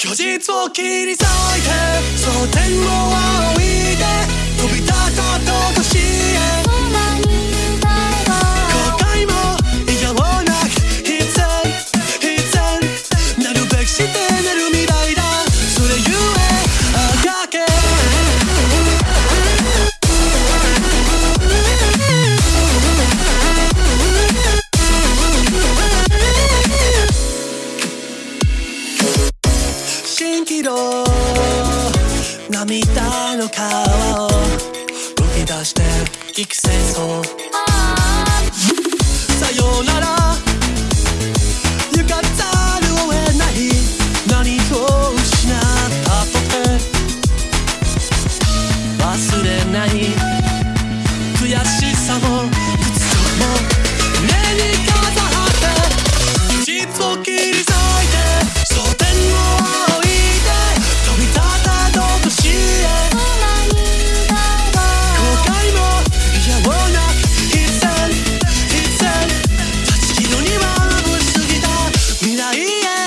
虚実を切り裂いて千キロ涙の川を吹き出して幾千層 Yeah.